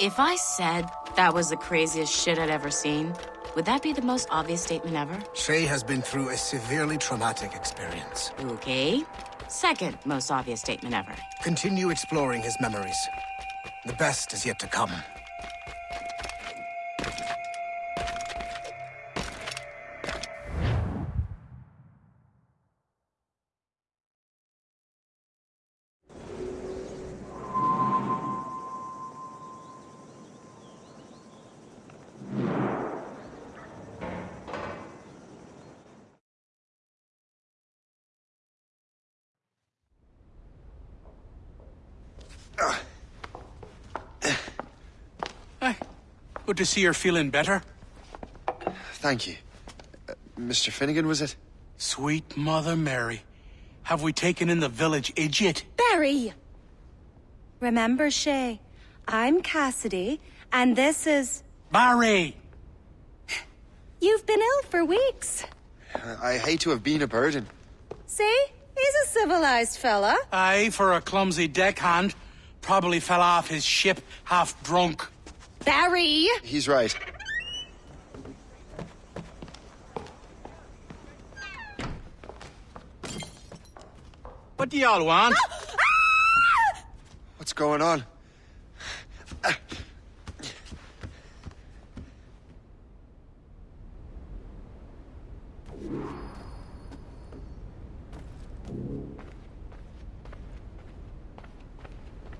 If I said that was the craziest shit I'd ever seen, would that be the most obvious statement ever? Shay has been through a severely traumatic experience. Okay. Second most obvious statement ever. Continue exploring his memories. The best is yet to come. Good to see you're feeling better. Thank you. Uh, Mr. Finnegan, was it? Sweet Mother Mary. Have we taken in the village idiot? Barry! Remember, Shay, I'm Cassidy, and this is... Barry! You've been ill for weeks. I hate to have been a burden. See? He's a civilized fella. Aye, for a clumsy deckhand. Probably fell off his ship half drunk. Barry! He's right. What do y'all want? Ah! Ah! What's going on?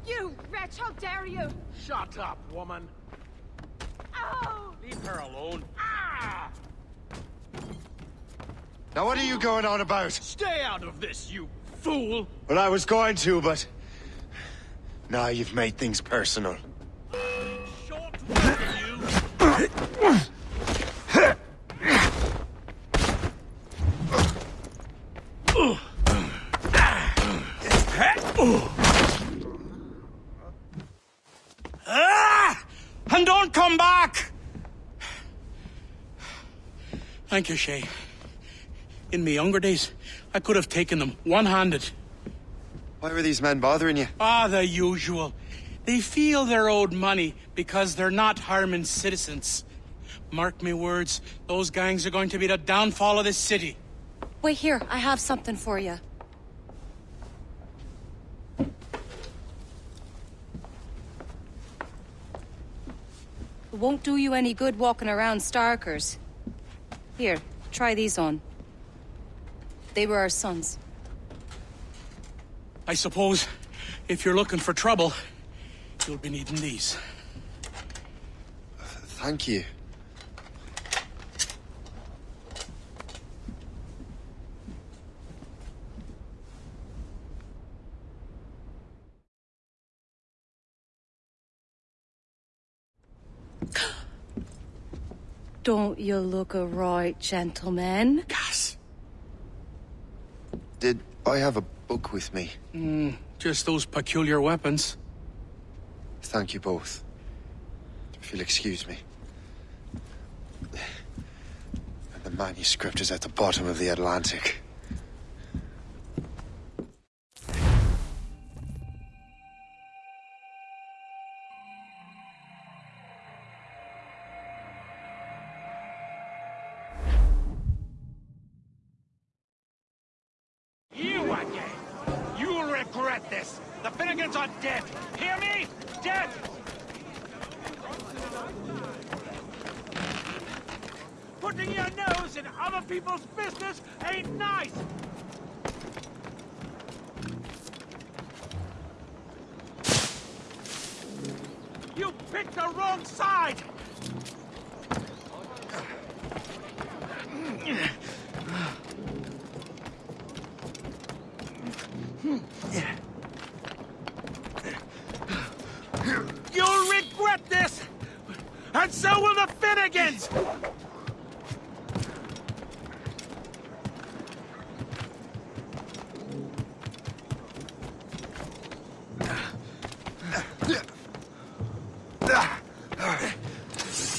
You wretch, how dare you! Shut up, woman. Oh! Leave her alone. Ah! Now what are you going on about? Stay out of this, you fool! Well, I was going to, but... Now you've made things personal. Short you! Ah! And don't come back! Thank you, Shay. In my younger days, I could have taken them one-handed. Why were these men bothering you? Ah, the usual. They feel they're owed money because they're not harming citizens. Mark me words, those gangs are going to be the downfall of this city. Wait here, I have something for you. It won't do you any good walking around Starkers. Here, try these on. They were our sons. I suppose, if you're looking for trouble, you'll be needing these. Thank you. Don't you look a right gentleman? Gas. Did I have a book with me? Hmm, just those peculiar weapons. Thank you both. If you'll excuse me. And the manuscript is at the bottom of the Atlantic. You again! You'll regret this! The Finnegans are dead! Hear me? Dead! Putting your nose in other people's business ain't nice! You picked the wrong side! You'll regret this! And so will the Finnegans!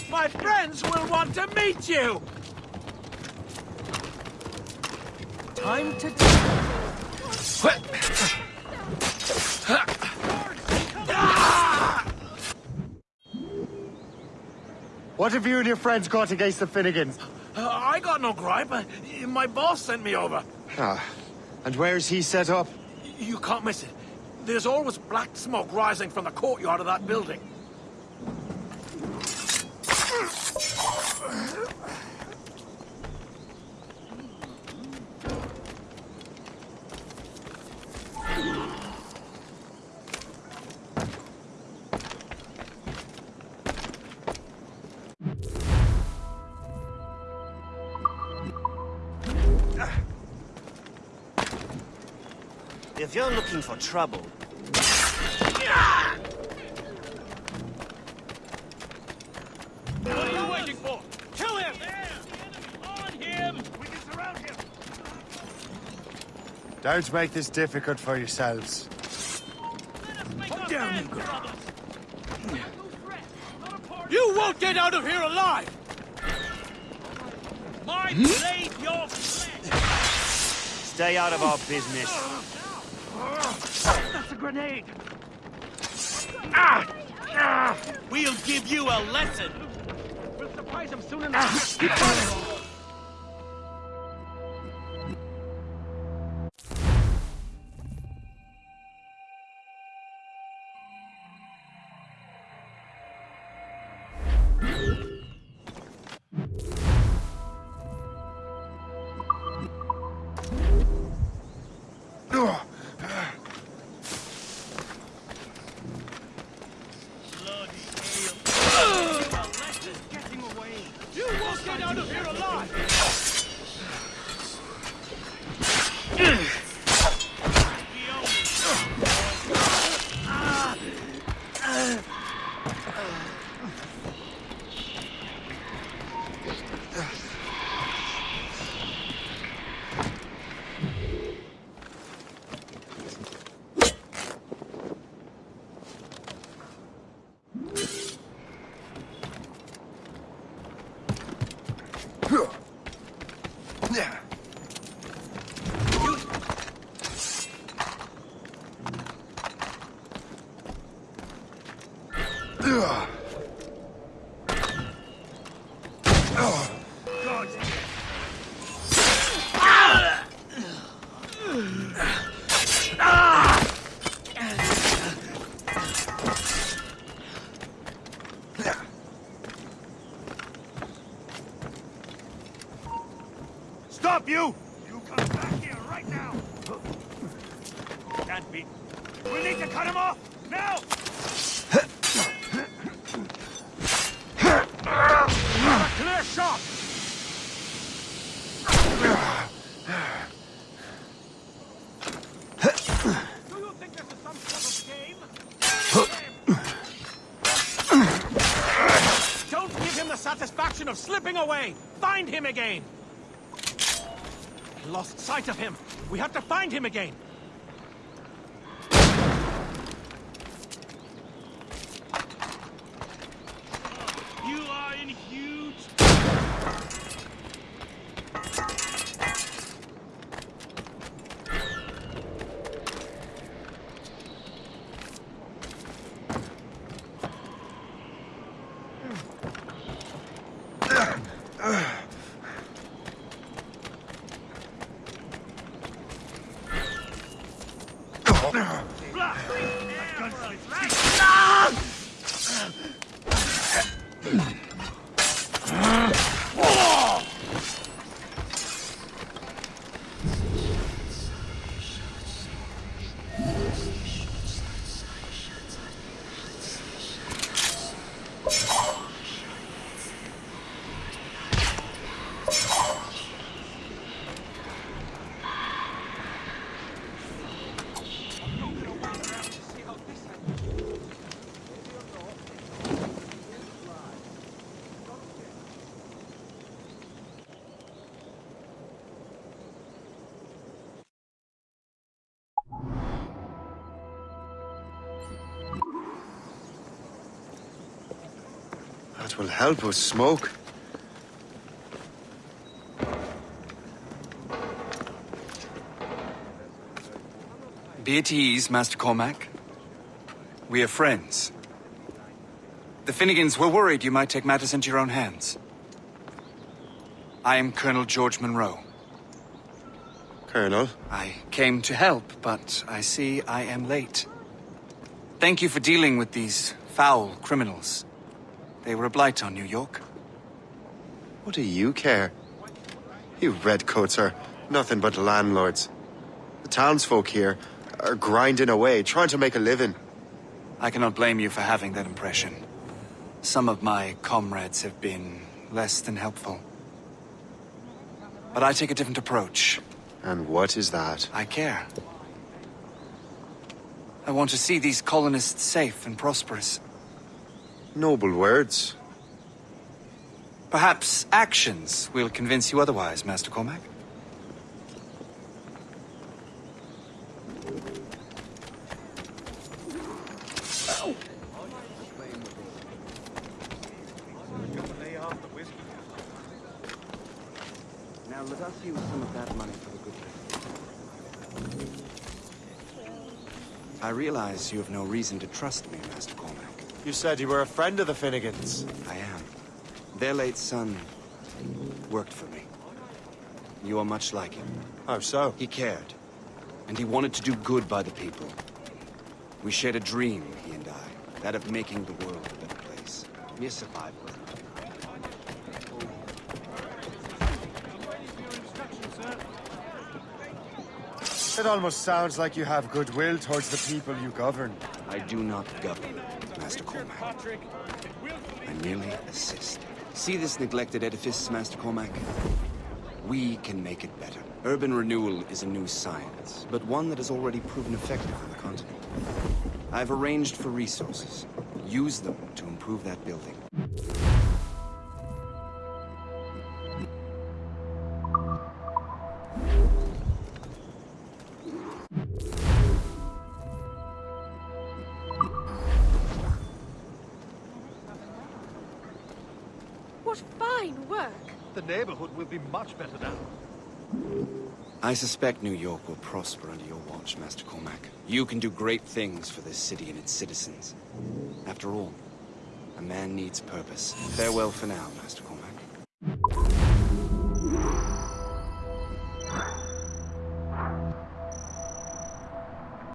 My friends will want to meet you! Time to... What have you and your friends got against the Finnegans? Uh, I got no gripe. Uh, My boss sent me over. Ah, and where's he set up? You can't miss it. There's always black smoke rising from the courtyard of that building. If you're looking for trouble, What are you waiting for? Kill him! On him! We can surround him! Don't make this difficult for yourselves. Put down, you brothers! You won't get out of here alive! My hmm? blade, your flesh! stay out of our business. Grenade! Ah! Ah! We'll give you a lesson! We'll surprise him soon enough! Out of here alive! You! You come back here right now! Can't be. We need to cut him off! Now! Clear shot! Do you think this is some sort of? Don't give him the satisfaction of slipping away! Find him again! Lost sight of him. We have to find him again. Come on. That will help us smoke. Be at ease, Master Cormac. We are friends. The Finnegans were worried you might take matters into your own hands. I am Colonel George Monro. Colonel? I came to help, but I see I am late. Thank you for dealing with these foul criminals. They were a blight on New York. What do you care? You redcoats are nothing but landlords. The townsfolk here are grinding away, trying to make a living. I cannot blame you for having that impression. Some of my comrades have been less than helpful. But I take a different approach. And what is that? I care. I want to see these colonists safe and prosperous. Noble words. Perhaps actions will convince you otherwise, Master Cormac. Now let us use some of that money for the good thing. I realize you have no reason to trust me, Master Cormac. You said you were a friend of the Finnegans. I am. Their late son worked for me. You are much like him. How so? He cared, and he wanted to do good by the people. We shared a dream, he and I, that of making the world a better place. Mere survival. It almost sounds like you have goodwill towards the people you govern. I do not govern, Master Cormac. I merely assist. See this neglected edifice, Master Cormac? We can make it better. Urban renewal is a new science, but one that has already proven effective on the continent. I've arranged for resources. Use them to improve that building. What fine work! The neighborhood will be much better now. I suspect New York will prosper under your watch, Master Cormac. You can do great things for this city and its citizens. After all, a man needs purpose. Farewell for now, Master Cormac.